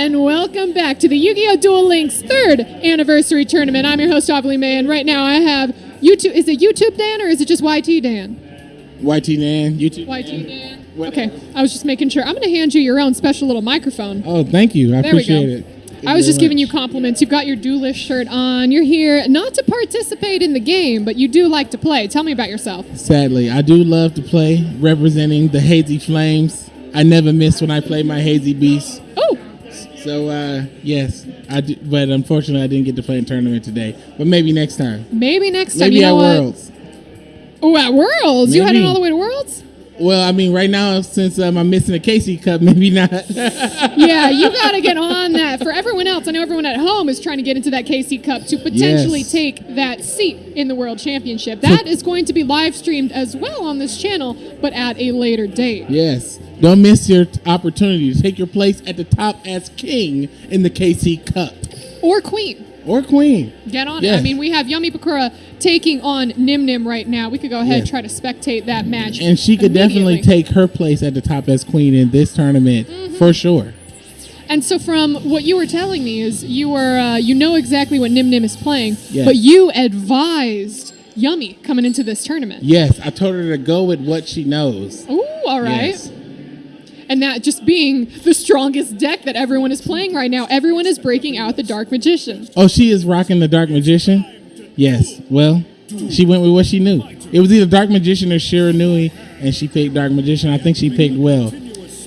and welcome back to the Yu-Gi-Oh! Duel Links third anniversary tournament. I'm your host, Avali May, and right now I have YouTube. Is it YouTube Dan or is it just YT Dan? YT Dan, YouTube. YT Dan. What- Okay, I was just making sure. I'm going to hand you your own special little microphone. Oh, thank you. I There we appreciate go. it. Thank I was just giving you compliments. You've got your duelist shirt on. You're here not to participate in the game, but you do like to play. Tell me about yourself. Sadly, I do love to play representing the Hazy Flames. I never miss when I play my Hazy Beast. So, uh, yes, I do, but unfortunately, I didn't get to play in tournament today. But maybe next time. maybe next time. Maybe you know at what? Worlds. Oh, at Worlds. You heading all the way to Worlds? Well, I mean, right now, since um, I'm missing a KC Cup, maybe not. yeah, you got to get on that. For everyone else, I know everyone at home is trying to get into that KC Cup to potentially Yes. take that seat in the World Championship. That is going to be live streamed as well on this channel, but at a later date. yes. Don't miss your opportunity to take your place at the top as king in the KC Cup Or Queen. Or queen. Get on it. I mean, we have Yummy Bakura taking on Nim Nim right now. We could go ahead and try to spectate that match. And she could definitely take her place at the top as queen in this tournament Mm-hmm. for sure. And so, from what you were telling me, is you were uh, you know exactly what Nim Nim is playing, Yes. but you advised Yummy coming into this tournament. Yes, I told her to go with what she knows. Ooh, all right. Yes. And that just being the strongest deck that everyone is playing right now, everyone is breaking out the Dark Magician. Oh, she is rocking the Dark Magician? Yes. Well, she went with what she knew. It was either Dark Magician or Shiranui, and she picked Dark Magician. I think she picked well.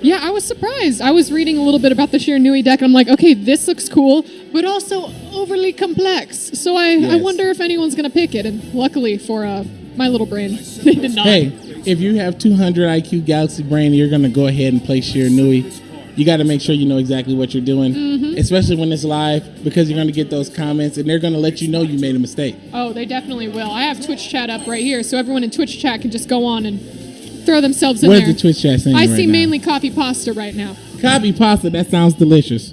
Yeah, I was surprised. I was reading a little bit about the Shiranui deck, and I'm like, okay, this looks cool, but also overly complex. So I, I wonder if anyone's going to pick it. And luckily for uh, my little brain, they did not. Hey, if you have 200 IQ Galaxy Brain, you're going to go ahead and play Shiranui. You got to make sure you know exactly what you're doing, Mm-hmm. especially when it's live, because you're going to get those comments, and they're going to let you know you made a mistake. Oh, they definitely will. I have Twitch chat up right here, so everyone in Twitch chat can just go on and throw themselves in Where's there. the Twitch chat saying I right see now? mainly coffee pasta right now. Copy pasta. That sounds delicious.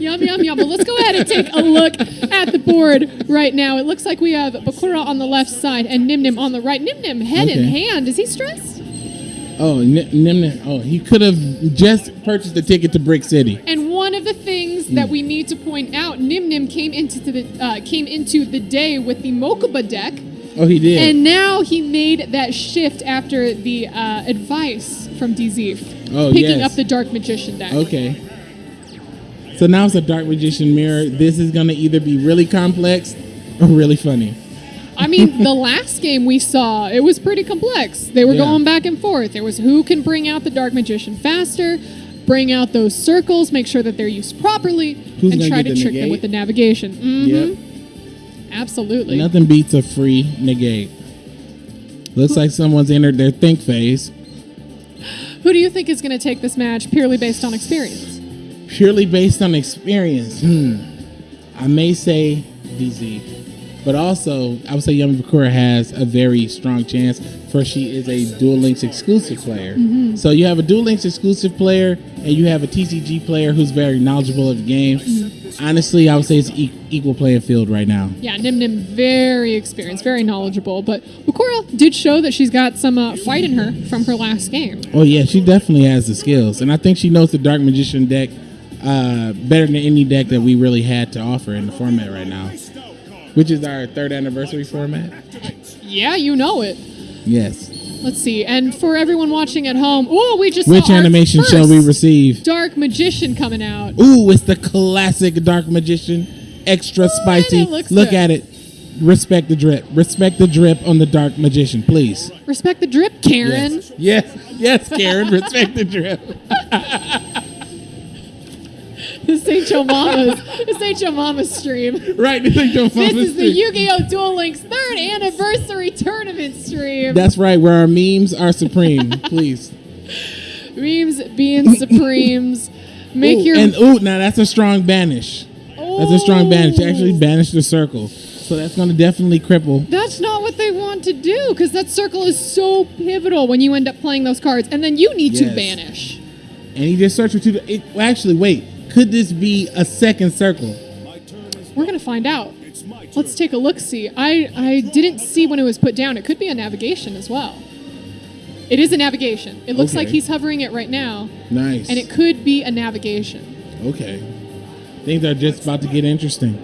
Yum, yum, yum. But let's go ahead and take a look at the board right now. It looks like we have Bakura on the left side and Nim Nim on the right. Nim Nim head in hand. Is he stressed? Oh, Nim- Nimna. Oh, he could have just purchased a ticket to Brick City. And one of the things that we need to point out, Nim Nim came into the uh, came into the day with the Mokuba deck, Oh, he did. and now he made that shift after the uh, advice from DZ, Oh, picking yes. up the Dark Magician deck. Okay. So now it's a Dark Magician mirror. This is going to either be really complex or really funny. I mean, the last game we saw, it was pretty complex. They were Yeah. going back and forth. It was who can bring out the Dark Magician faster, bring out those circles, make sure that they're used properly, Who's and try to the trick them with the navigation. hmm Yep. Absolutely. Nothing beats a free negate. Looks like someone's entered their think phase. Who do you think is going to take this match purely based on experience? Purely based on experience. Hmm. I may say DZ. But also, I would say Yami Bakura has a very strong chance for she is a Duel Links exclusive player. Mm-hmm. So you have a Duel Links exclusive player and you have a TCG player who's very knowledgeable of the game. Mm-hmm. Honestly, I would say it's e- equal playing field right now. Yeah, Nim Nim, very experienced, very knowledgeable. But Bakura did show that she's got some uh, fight in her from her last game. Oh yeah, she definitely has the skills, and I think she knows the Dark Magician deck uh, better than any deck that we really had to offer in the format right now, which is our third anniversary format. Yeah, you know it. Yes. Let's see. And for everyone watching at home, oh, we just Which animation shall we receive? Dark Magician coming out. Ooh, it's the classic Dark Magician, extra spicy. it looks Look good. at it. Respect the drip. Respect the drip on the Dark Magician, please. Respect the drip, Karen. Yes, yes, yes Karen. respect the drip. This ain't your mama's. this ain't your mama's stream. Right. This is, your mama's This is the. Yu-Gi-Oh! Duel Links third anniversary tournament stream. That's right. Where our memes are supreme. Please. Memes being supremes. Make Ooh, your and ooh, now that's a strong banish. That's a strong banish. Actually Ooh. banish the circle, so that's going to definitely cripple. That's not what they want to do because that circle is so pivotal when you end up playing those cards, and then you need to banish. And he just searched for two. It, well, actually, wait. Could this be a second circle? We're gonna find out. Let's take a look. See, I I didn't see when it was put down. It could be a navigation as well. It is a navigation. It looks like he's hovering it right now, Nice. and it could be a navigation. Okay. Things are just about to get interesting.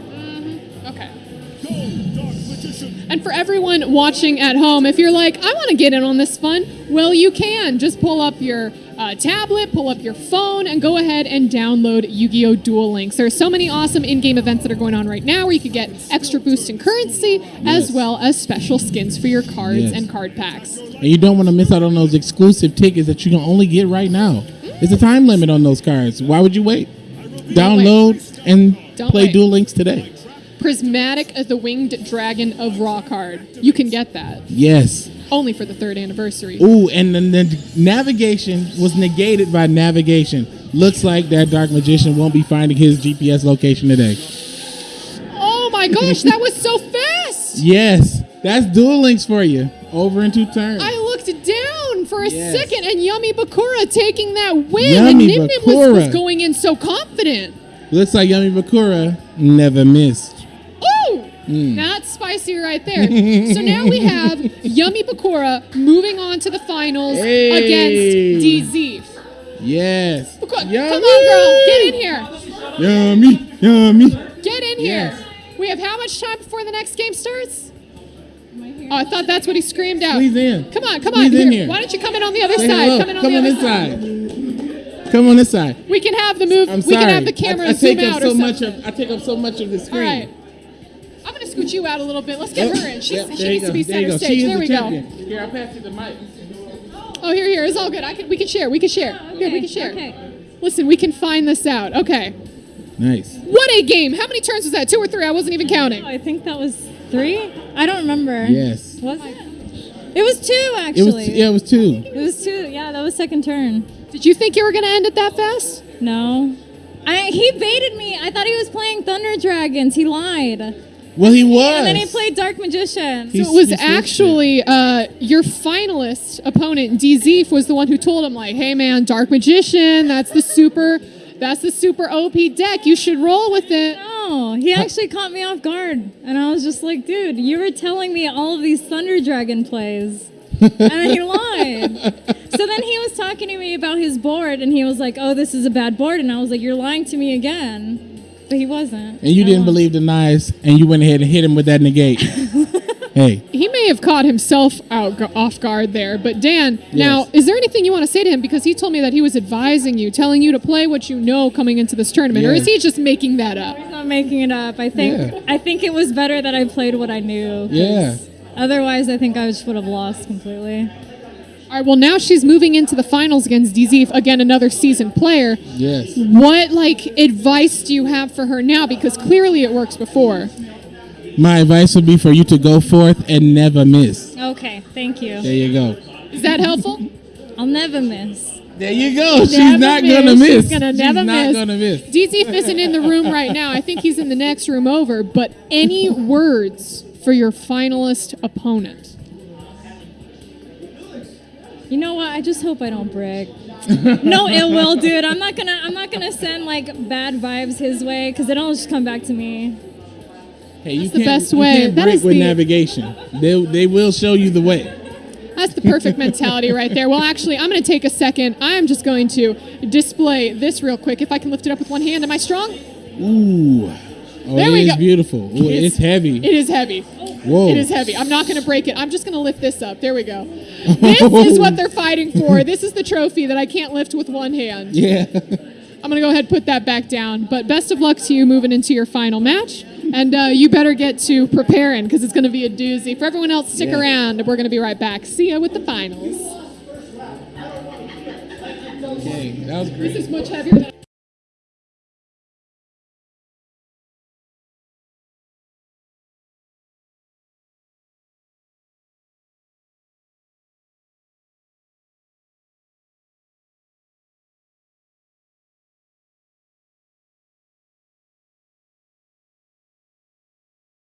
For everyone watching at home, if you're like, I want to get in on this fun, well, you can. Just pull up your uh, tablet, pull up your phone, and go ahead and download Yu Gi Oh! Duel Links. There are so many awesome in game events that are going on right now where you could get extra boost in currency as well as special skins for your cards Yes. and card packs. And you don't want to miss out on those exclusive tickets that you can only get right now. There's a time limit on those cards. Why would you wait? Download and Don't play wait. Duel Links today. Prismatic as the Winged Dragon of Ra card. You can get that Yes. only for the third anniversary. Ooh, and then the navigation was negated by navigation. Looks like that dark magician won't be finding his GPS location today. Oh my gosh, that was so fast! Yes, that's Duel Links for you. Over in two turns. I looked down for a Yes. second and Yummy Bakura taking that win. Yummy and Nim Nim was, was going in so confident. Looks like Yummy Bakura never missed. Hmm. That's spicy right there. so now we have Yummy Bakura moving on to the finals Hey. against DZ. Yes. Bakura, Yummy. come on, girl. Get in here. Yummy, yummy. Get in Yes. here. We have how much time before the next game starts? Oh, I thought that's what he screamed out. Squeeze in. Come on, come on. In here. Why don't you come in on the other Say side? hello. Come in on Come the on other this side. side. Come on this side. We can have the move. I'm we sorry. can have the camera I, I zoom take out up so much of I take up so much of the screen. right. I'm scoot you out a little bit. Let's get Yep, her in. She's, yep, she there you needs to be center go. stage. There the we go. Here, I'll pass you the mic. Oh, here, here. It's all good. I can. We can share. We can share. Oh, here, we can share. okay. Listen, we can find this out. Okay. Nice. What a game! How many turns was that? Two or three? I wasn't even counting. Oh, I think that was three. I don't remember. Yes. Was it? It was two It actually. was yeah, it was two. It was two. Yeah, that was second turn. Did you think you were gonna end it that fast? No. I, he baited me. I thought he was playing Thunder Dragons. He lied. Well, he was. And then he played Dark Magician. He- So it was actually uh, your finalist opponent, DZ, was the one who told him, like, "Hey, man, Dark Magician. That's the super. That's the super OP deck. You should roll with it." no, he actually caught me off guard. And I was just like, dude, you were telling me all of these Thunder Dragon plays. and then he lied. So then he was talking to me about his board, and he was like, "Oh, this is a bad board," and I was like, "You're lying to me again." But he wasn't. and you I didn't won. believe the knives, and you went ahead and hit him with that negate. hey, He may have caught himself out off guard there, but Dan, now is there anything you want to say to him because he told me that he was advising you, telling you to play what you know coming into this tournament, or is he just making that up? I'm not making it up. I think Yeah. I think it was better that I played what I knew. Yeah. Otherwise, I think I just would have lost completely. All right, well now she's moving into the finals against DZ, again another seasoned player. yes. What like advice do you have for her now? Because clearly it works before. My advice would be for you to go forth and never miss. Okay, thank you. There you go. Is that helpful? I'll never miss. There you go. She's not miss. gonna miss. She's miss. gonna never She's not miss. gonna miss. DZ isn't in the room right now. I think he's in the next room over. But any words for your finalist opponent? You know what? I just hope I don't break. no ill will, dude. I'm not gonna. I'm not gonna send like bad vibes his way because it'll just come back to me. Hey, you That's the can't, best you way. can't That break with the- navigation. They they will show you the way. That's the perfect mentality right there. Well, actually, I'm going to take a second. I'm just going to display this real quick. If I can lift it up with one hand. Am I strong? Ooh. Oh, There it we is go. beautiful. Ooh, It's- it's, heavy. It is heavy. Whoa. It is heavy. I'm not going to break it. I'm just going to lift this up. There we go. This is what they're fighting for. This is the trophy that I can't lift with one hand. Yeah. I'm going to go ahead and put that back down. But best of luck to you moving into your final match. And uh, you better get to preparing because it's going to be a doozy. For everyone else, stick Yeah. around. We're going to be right back. See ya with the finals. okay, that was great. This is much heavier than.